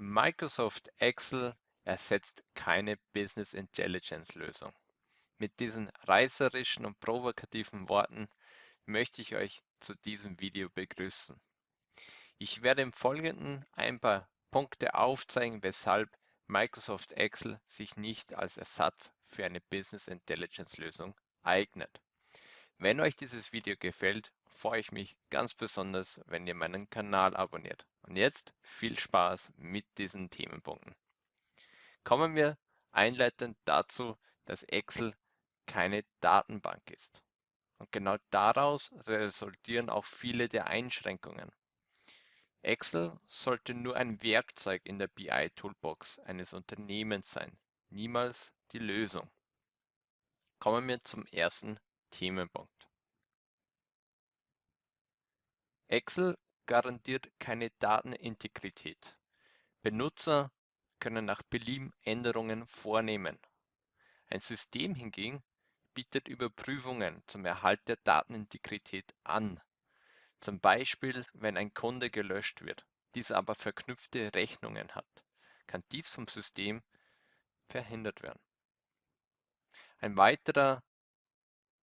Microsoft Excel ersetzt keine Business Intelligence Lösung. Mit diesen reißerischen und provokativen Worten möchte ich euch zu diesem Video begrüßen. Ich werde im Folgenden ein paar Punkte aufzeigen, weshalb Microsoft Excel sich nicht als Ersatz für eine Business Intelligence Lösung eignet. Wenn euch dieses Video gefällt, freue ich mich ganz besonders, wenn ihr meinen Kanal abonniert. Und jetzt viel Spaß mit diesen Themenpunkten. Kommen wir einleitend dazu, dass Excel keine Datenbank ist. Und genau daraus resultieren auch viele der Einschränkungen. Excel sollte nur ein Werkzeug in der BI-Toolbox eines Unternehmens sein, niemals die Lösung. Kommen wir zum ersten Themenpunkt. Excel garantiert keine Datenintegrität. Benutzer können nach Belieben Änderungen vornehmen. Ein System hingegen bietet Überprüfungen zum Erhalt der Datenintegrität an. Zum Beispiel, wenn ein Kunde gelöscht wird, dieser aber verknüpfte Rechnungen hat, kann dies vom System verhindert werden. Ein weiterer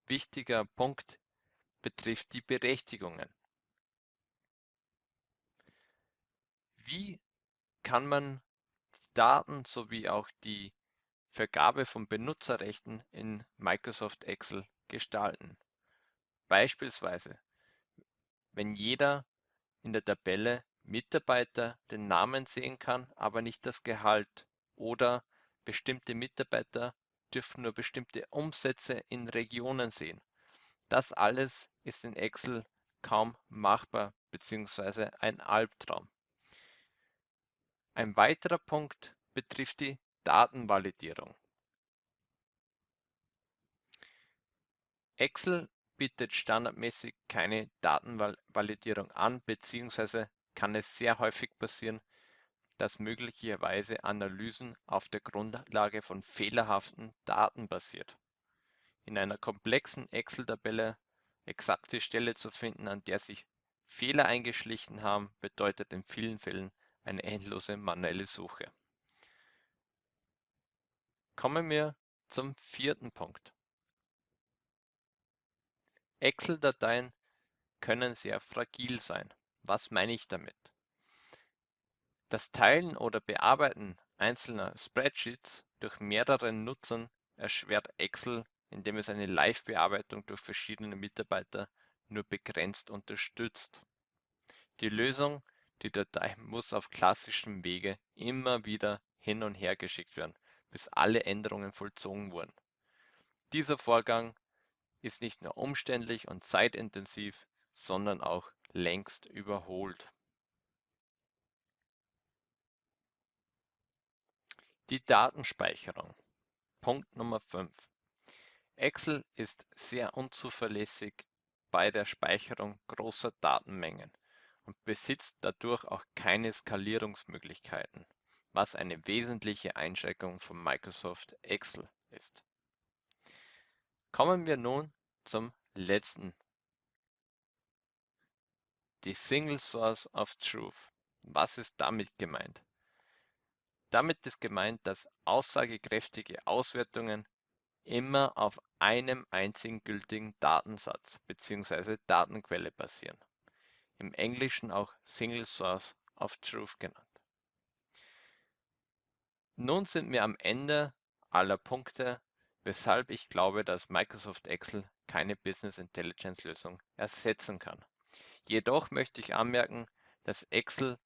wichtiger Punkt betrifft die Berechtigungen. Wie kann man Daten sowie auch die Vergabe von Benutzerrechten in Microsoft Excel gestalten? Beispielsweise, wenn jeder in der Tabelle Mitarbeiter den Namen sehen kann, aber nicht das Gehalt oder bestimmte Mitarbeiter dürfen nur bestimmte Umsätze in Regionen sehen. Das alles ist in Excel kaum machbar bzw. ein Albtraum. Ein weiterer Punkt betrifft die Datenvalidierung. Excel bietet standardmäßig keine Datenvalidierung an, beziehungsweise kann es sehr häufig passieren, dass möglicherweise Analysen auf der Grundlage von fehlerhaften Daten basiert. In einer komplexen Excel-Tabelle exakte Stelle zu finden, an der sich Fehler eingeschlichen haben, bedeutet in vielen Fällen eine endlose manuelle Suche. Kommen wir zum vierten Punkt. Excel-Dateien können sehr fragil sein. Was meine ich damit? Das Teilen oder Bearbeiten einzelner Spreadsheets durch mehreren Nutzern erschwert Excel, indem es eine Live-Bearbeitung durch verschiedene Mitarbeiter nur begrenzt unterstützt. Die Lösung die Datei muss auf klassischem Wege immer wieder hin und her geschickt werden, bis alle Änderungen vollzogen wurden. Dieser Vorgang ist nicht nur umständlich und zeitintensiv, sondern auch längst überholt. Die Datenspeicherung. Punkt Nummer 5. Excel ist sehr unzuverlässig bei der Speicherung großer Datenmengen und besitzt dadurch auch keine Skalierungsmöglichkeiten, was eine wesentliche Einschränkung von Microsoft Excel ist. Kommen wir nun zum letzten. Die Single Source of Truth. Was ist damit gemeint? Damit ist gemeint, dass aussagekräftige Auswertungen immer auf einem einzigen gültigen Datensatz bzw. Datenquelle basieren im Englischen auch Single Source of Truth genannt. Nun sind wir am Ende aller Punkte, weshalb ich glaube, dass Microsoft Excel keine Business Intelligence Lösung ersetzen kann. Jedoch möchte ich anmerken, dass Excel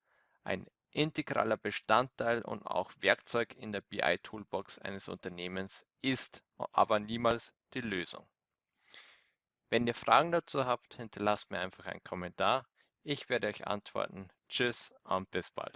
ein integraler Bestandteil und auch Werkzeug in der BI-Toolbox eines Unternehmens ist, aber niemals die Lösung. Wenn ihr Fragen dazu habt, hinterlasst mir einfach einen Kommentar. Ich werde euch antworten. Tschüss und bis bald.